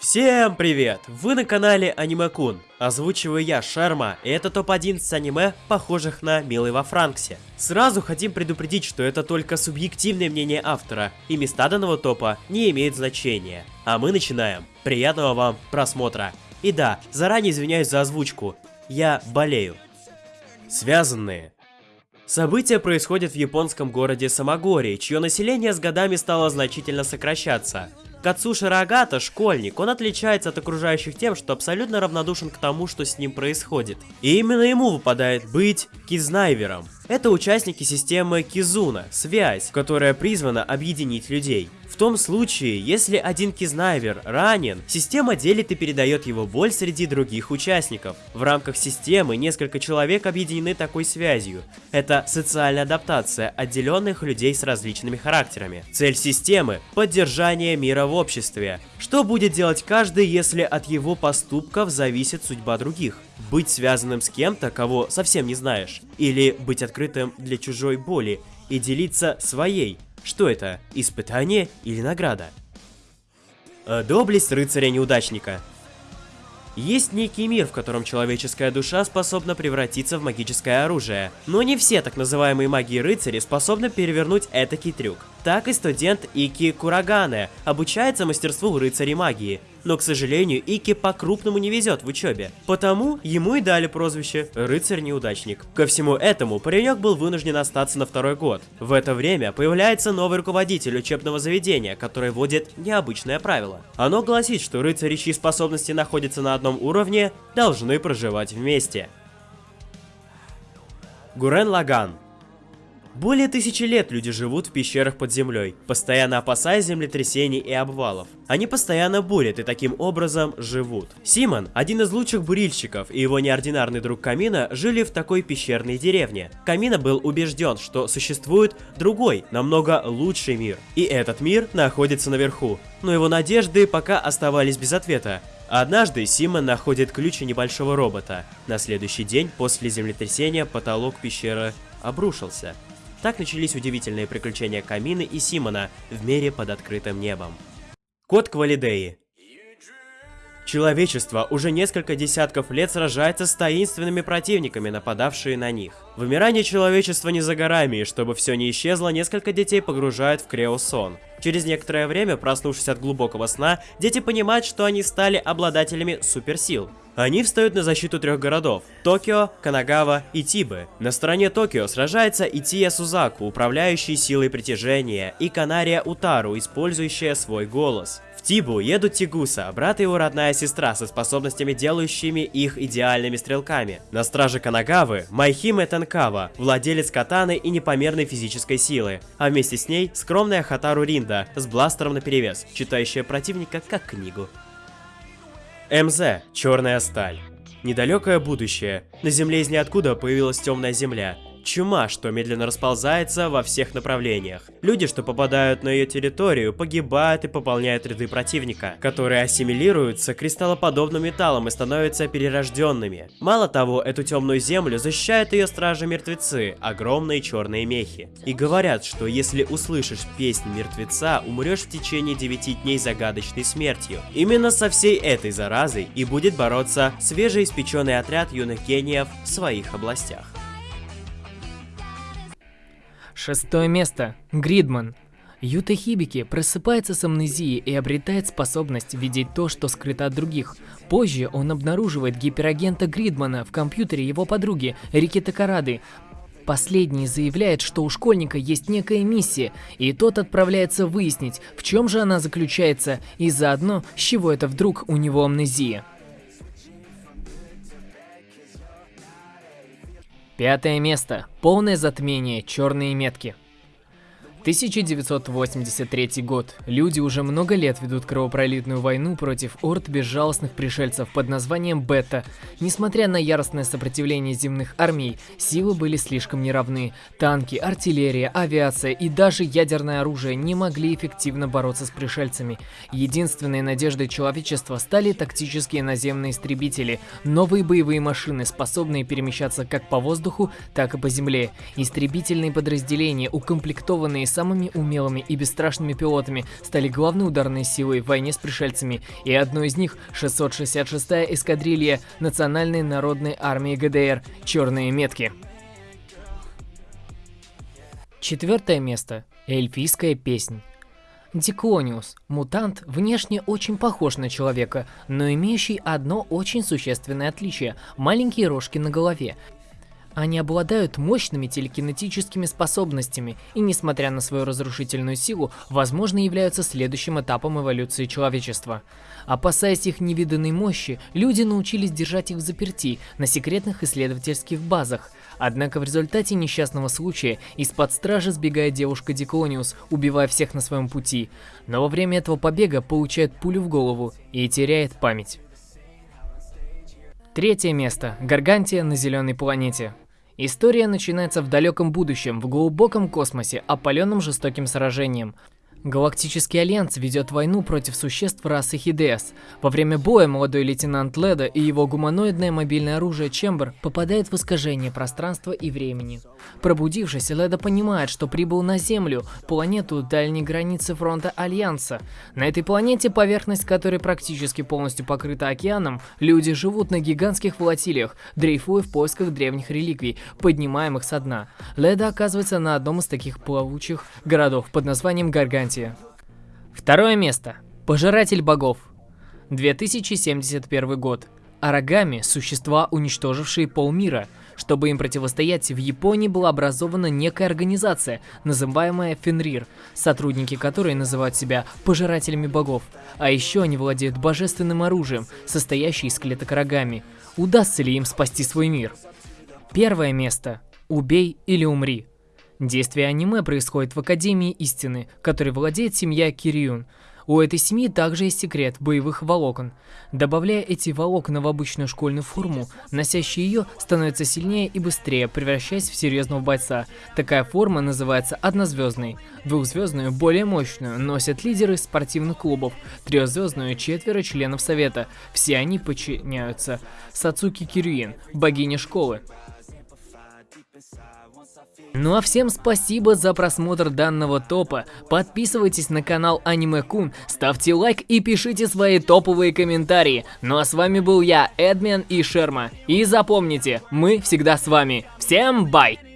Всем привет! Вы на канале Аниме-кун. Озвучиваю я, Шарма, и это топ-11 аниме, похожих на «Милый во Франксе». Сразу хотим предупредить, что это только субъективное мнение автора, и места данного топа не имеют значения. А мы начинаем. Приятного вам просмотра. И да, заранее извиняюсь за озвучку. Я болею. Связанные. События происходят в японском городе Самогории, чье население с годами стало значительно сокращаться. Кацуши Рогата – школьник, он отличается от окружающих тем, что абсолютно равнодушен к тому, что с ним происходит. И именно ему выпадает быть кизнайвером. Это участники системы Кизуна, связь, которая призвана объединить людей. В том случае, если один кизнайвер ранен, система делит и передает его боль среди других участников. В рамках системы несколько человек объединены такой связью. Это социальная адаптация отделенных людей с различными характерами. Цель системы – поддержание мира в обществе. Что будет делать каждый, если от его поступков зависит судьба других? Быть связанным с кем-то, кого совсем не знаешь. Или быть открытым для чужой боли и делиться своей – что это, испытание или награда? Э, доблесть рыцаря-неудачника. Есть некий мир, в котором человеческая душа способна превратиться в магическое оружие. Но не все так называемые маги-рыцари способны перевернуть этакий трюк. Так и студент Ики Курагане обучается мастерству рыцарей магии, но, к сожалению, Ики по-крупному не везет в учебе, потому ему и дали прозвище «рыцарь-неудачник». Ко всему этому, паренек был вынужден остаться на второй год. В это время появляется новый руководитель учебного заведения, который вводит необычное правило. Оно гласит, что рыцари, чьи способности находятся на одном уровне, должны проживать вместе. Гурен Лаган более тысячи лет люди живут в пещерах под землей, постоянно опасаясь землетрясений и обвалов. Они постоянно бурят и таким образом живут. Симон, один из лучших бурильщиков, и его неординарный друг Камина жили в такой пещерной деревне. Камина был убежден, что существует другой, намного лучший мир. И этот мир находится наверху. Но его надежды пока оставались без ответа. Однажды Симон находит ключи небольшого робота. На следующий день после землетрясения потолок пещеры обрушился. Так начались удивительные приключения Камины и Симона в мире под открытым небом. Код Квалидеи Человечество уже несколько десятков лет сражается с таинственными противниками, нападавшие на них. Вымирание человечества не за горами, и чтобы все не исчезло, несколько детей погружают в креосон. Через некоторое время, проснувшись от глубокого сна, дети понимают, что они стали обладателями суперсил. Они встают на защиту трех городов – Токио, Канагава и Тибы. На стороне Токио сражается Ития Сузаку, управляющий силой притяжения, и Канария Утару, использующая свой голос. В Тибу едут Тигуса, брат и его родная сестра со способностями, делающими их идеальными стрелками. На страже Канагавы – Майхиме Танкава, владелец катаны и непомерной физической силы, а вместе с ней скромная Хатару Ринда с бластером наперевес, читающая противника как книгу. МЗ. Черная сталь. Недалекое будущее. На Земле из ниоткуда появилась темная Земля. Чума, что медленно расползается во всех направлениях. Люди, что попадают на ее территорию, погибают и пополняют ряды противника, которые ассимилируются кристаллоподобным металлом и становятся перерожденными. Мало того, эту темную землю защищают ее стражи-мертвецы, огромные черные мехи. И говорят, что если услышишь песнь мертвеца, умрешь в течение 9 дней загадочной смертью. Именно со всей этой заразой и будет бороться свежеиспеченный отряд юных гениев в своих областях. Шестое место. Гридман. Юта Хибики просыпается с амнезией и обретает способность видеть то, что скрыто от других. Позже он обнаруживает гиперагента Гридмана в компьютере его подруги Рики Такарады. Последний заявляет, что у школьника есть некая миссия, и тот отправляется выяснить, в чем же она заключается, и заодно, с чего это вдруг у него амнезия. Пятое место. Полное затмение. Черные метки. 1983 год. Люди уже много лет ведут кровопролитную войну против орд безжалостных пришельцев под названием Бета. Несмотря на яростное сопротивление земных армий, силы были слишком неравны. Танки, артиллерия, авиация и даже ядерное оружие не могли эффективно бороться с пришельцами. Единственной надеждой человечества стали тактические наземные истребители, новые боевые машины, способные перемещаться как по воздуху, так и по земле. Истребительные подразделения, укомплектованные с самыми умелыми и бесстрашными пилотами, стали главной ударной силой в войне с пришельцами, и одной из них 666-я эскадрилья Национальной народной армии ГДР «Черные метки». Четвертое место. Эльфийская песнь. Диклониус – мутант, внешне очень похож на человека, но имеющий одно очень существенное отличие – маленькие рожки на голове. Они обладают мощными телекинетическими способностями и, несмотря на свою разрушительную силу, возможно являются следующим этапом эволюции человечества. Опасаясь их невиданной мощи, люди научились держать их в заперти на секретных исследовательских базах. Однако в результате несчастного случая из-под стражи сбегает девушка Диклониус, убивая всех на своем пути. Но во время этого побега получает пулю в голову и теряет память. Третье место. Гаргантия на зеленой планете. История начинается в далеком будущем, в глубоком космосе, опаленном жестоким сражением. Галактический Альянс ведет войну против существ расы Хидеас. Во время боя молодой лейтенант Леда и его гуманоидное мобильное оружие Чембер попадает в искажение пространства и времени. Пробудившись, Леда понимает, что прибыл на Землю, планету дальней границы фронта Альянса. На этой планете, поверхность которой практически полностью покрыта океаном, люди живут на гигантских флотилиях, дрейфуя в поисках древних реликвий, поднимаемых со дна. Леда оказывается на одном из таких плавучих городов под названием Гаргантия. Атлантия. Второе место. Пожиратель богов. 2071 год. Арагами – существа, уничтожившие полмира. Чтобы им противостоять, в Японии была образована некая организация, называемая Фенрир, сотрудники которой называют себя пожирателями богов. А еще они владеют божественным оружием, состоящим из клеток Арагами. Удастся ли им спасти свой мир? Первое место. Убей или умри. Действие аниме происходит в Академии Истины, которой владеет семья Кириюн. У этой семьи также есть секрет боевых волокон. Добавляя эти волокна в обычную школьную форму, носящий ее становится сильнее и быстрее, превращаясь в серьезного бойца. Такая форма называется однозвездной. Двухзвездную, более мощную, носят лидеры спортивных клубов. Трехзвездную – четверо членов совета. Все они подчиняются Сацуки Кирюин, богине школы. Ну а всем спасибо за просмотр данного топа. Подписывайтесь на канал Аниме Кун, ставьте лайк и пишите свои топовые комментарии. Ну а с вами был я, Эдмен и Шерма. И запомните, мы всегда с вами. Всем бай!